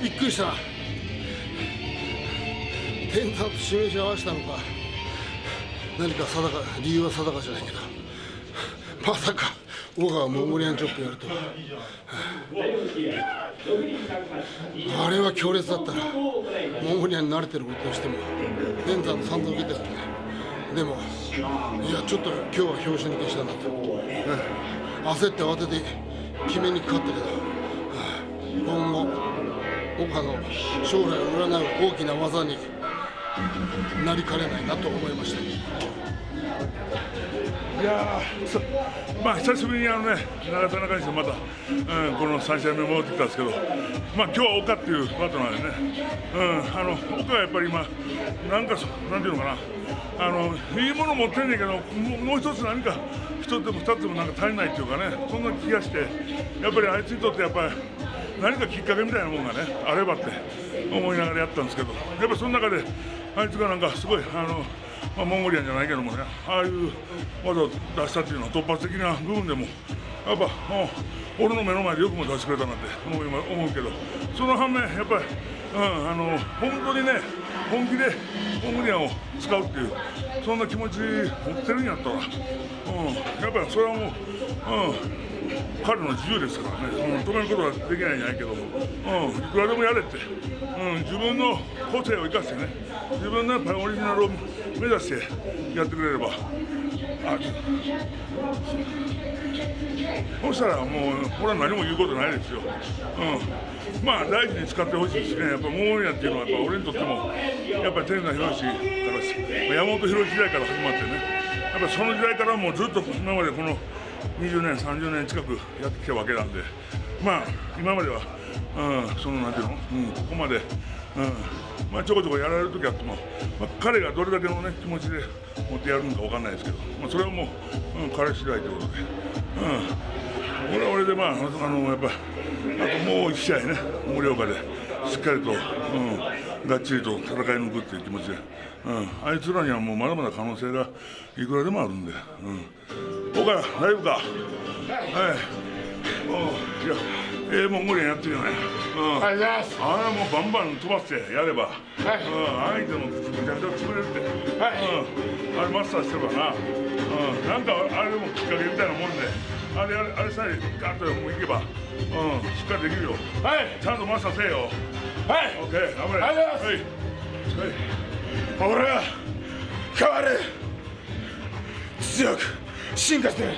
びっくりした。天山と示し合わせたのか。何か定か理由は定かじゃないけど。まさか小川モンゴリアンチョップやると、あれは強烈だったなモンゴリアンに慣れてることとしても天山の散々受けたよねでもいやちょっと今日は拍子抜けしたなと、焦って慌てて決めにかかったけど、今後岡の将来を占う大きな技になりかねないなと思いました。いやまあ久しぶりにあのね長田中西また、うん、この3試合目戻ってきたんですけど、まあ今日は岡っていうパートナーでね、うん、あの岡はやっぱり今なんかなんていうのかなあのいいもの持ってんねんけどもう一つ何か一つでも二つでもなんか足りないっていうかねそんな気がしてやっぱりあいつにとってやっぱり何かきっかけみたいなものがねあればって思いながらやったんですけどやっぱその中であいつがなんかすごいあのまあ、モンゴリアンじゃないけどもねああいう技を出したっていうのは突発的な部分でもやっぱ、俺の目の前でよくも出してくれたなって思思うけどその反面やっぱり、うん、あの本当にね本気でモンゴリアを使うっていうそんな気持ち持ってるんやったら、うん、やっぱりそれはもう、うん、彼の自由ですからね、うん、止めることはできないんじゃないけど、うん、いくらでもやれって、うん、自分の個性を生かしてね自分のやっぱりオリジナルを目指してやってくれればあそしたらもう俺は何も言うことないですよ、うん、まあ大事に使ってほしいですねっぱモーリアっていうのはやっぱ俺にとってもやっぱり天山宏から山本博時代から始まってね。やっぱその時代からもうずっと今までこの20年30年近くやってきたわけなんで。まあ今までは、うん、そのなんていうの、うん、ここまで、うん。まあ、ちょこちょこやられる時あっても、まあ、彼がどれだけの、ね、気持ちで持ってやるのか分かんないですけど、まあ、それはもう、うん、彼次第ということで、うん、俺は俺で、まあ、あのやっぱあともう1試合ね、盛岡でしっかりと、うん、がっちりと戦い抜くっていう気持ちで、うん、あいつらにはもうまだまだ可能性がいくらでもあるんで、うん、岡田、大丈夫か。はいおいやええー、もう無理やってるよね。うん。あれはもうバンバン飛ばしてやれば。はい。うん。相手もめちゃくちゃ潰れるって。はい。うん。あれマスターしてればな。うん。なんかあれでもきっかけみたいなもんで。あれあれあれさえガッともういけば。うん。しっかりできるよ。はい。ちゃんとマスターせえよ。はい。オッケー。頑張れ。ありがとうございます。はい。はい。俺は変わる。強く進化してる。